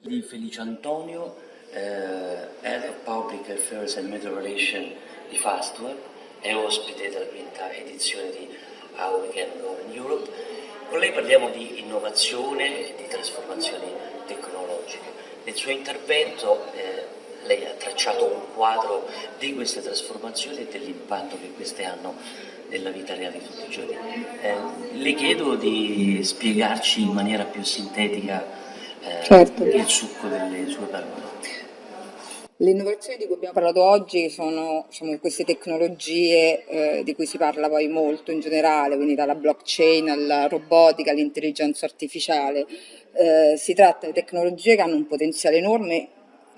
di Felice Antonio, eh, Head of Public Affairs and Media Relations di Fastweb e ospite della quinta edizione di How We Can Go in Europe. Con lei parliamo di innovazione e di trasformazioni tecnologiche. Nel suo intervento eh, lei ha tracciato un quadro di queste trasformazioni e dell'impatto che queste hanno nella vita reale di tutti i giorni. Eh, le chiedo di spiegarci in maniera più sintetica eh, certo. il succo delle sue parole. Le innovazioni di cui abbiamo parlato oggi sono diciamo, queste tecnologie eh, di cui si parla poi molto in generale, quindi dalla blockchain alla robotica, all'intelligenza artificiale. Eh, si tratta di tecnologie che hanno un potenziale enorme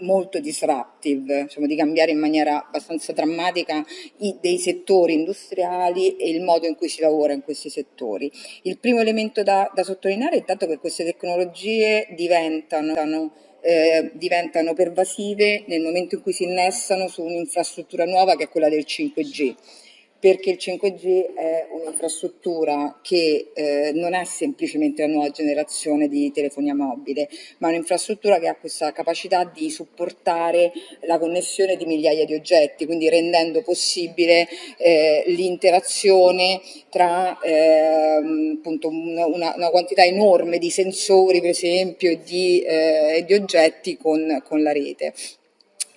molto disruptive, diciamo, di cambiare in maniera abbastanza drammatica i, dei settori industriali e il modo in cui si lavora in questi settori. Il primo elemento da, da sottolineare è intanto che queste tecnologie diventano eh, diventano pervasive nel momento in cui si innestano su un'infrastruttura nuova che è quella del 5G perché il 5G è un'infrastruttura che eh, non è semplicemente la nuova generazione di telefonia mobile, ma un'infrastruttura che ha questa capacità di supportare la connessione di migliaia di oggetti, quindi rendendo possibile eh, l'interazione tra eh, appunto una, una, quantità enorme di sensori, per esempio, e di, eh, di oggetti con, con la rete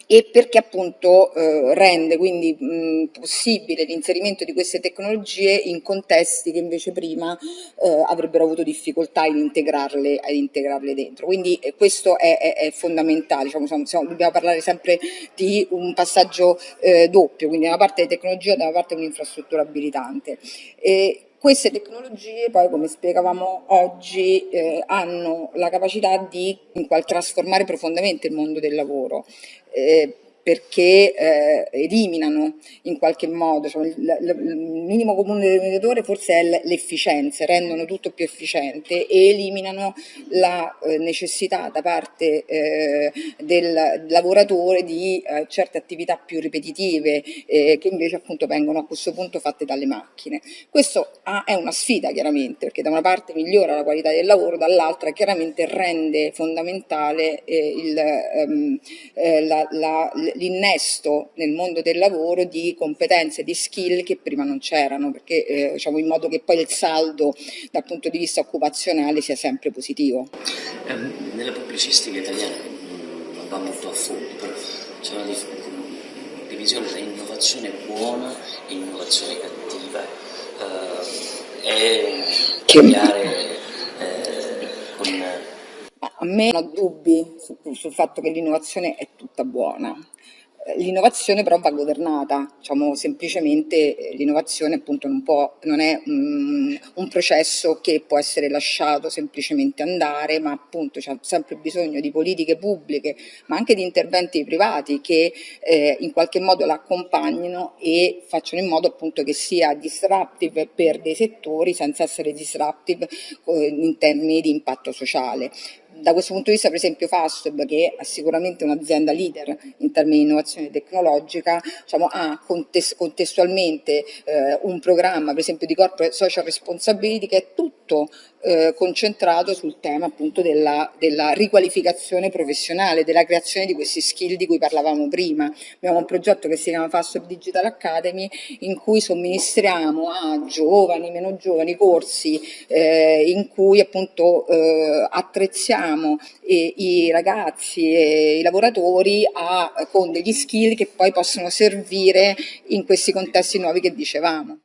e perché appunto eh, rende quindi mh, possibile l'inserimento di queste tecnologie in contesti che invece prima eh, avrebbero avuto difficoltà ad integrarle, ad integrarle dentro. Quindi eh, questo è, è, è fondamentale, diciamo, siamo, dobbiamo parlare sempre di un passaggio eh, doppio, quindi da una parte di tecnologia e da una parte un'infrastruttura abilitante. E, queste tecnologie poi, come spiegavamo oggi, eh, hanno la capacità di trasformare profondamente il mondo del lavoro. Eh, perché eh, eliminano in qualche modo, cioè, il, il, minimo comune denominatore forse è l'efficienza, rendono tutto più efficiente e eliminano la eh, necessità da parte eh, del lavoratore di eh, certe attività più ripetitive eh, che invece appunto vengono a questo punto fatte dalle macchine. Questo ha, è una sfida chiaramente perché da una parte migliora la qualità del lavoro, dall'altra chiaramente rende fondamentale eh, ehm, la, la l'innesto nel mondo del lavoro di competenze, di skill che prima non c'erano, perché eh, diciamo in modo che poi il saldo dal punto di vista occupazionale sia sempre positivo. Eh, nella pubblicistica italiana non va molto a fondo, però c'è una divisione tra innovazione buona e innovazione cattiva. Eh, e cambiare eh, con a me non ho dubbi sul fatto che l'innovazione è tutta buona. L'innovazione però va governata, diciamo semplicemente eh, l'innovazione appunto non, può, non è un, un, processo che può essere lasciato semplicemente andare, ma appunto c'è sempre bisogno di politiche pubbliche, ma anche di interventi privati che eh, in qualche modo l'accompagnino e facciano in modo appunto che sia disruptive per dei settori senza essere disruptive eh, in termini di impatto sociale da questo punto di vista, per esempio, Fastweb, che è sicuramente un'azienda leader in termini di innovazione tecnologica, diciamo, ha contestualmente eh, un programma, per esempio, di corporate social responsibility che è tutto eh, concentrato sul tema appunto della, della, riqualificazione professionale, della creazione di questi skill di cui parlavamo prima. Abbiamo un progetto che si chiama Fastweb Digital Academy in cui somministriamo a giovani, meno giovani, corsi eh, in cui appunto eh, attrezziamo i, i ragazzi e i lavoratori a, con degli skill che poi possono servire in questi contesti nuovi che dicevamo.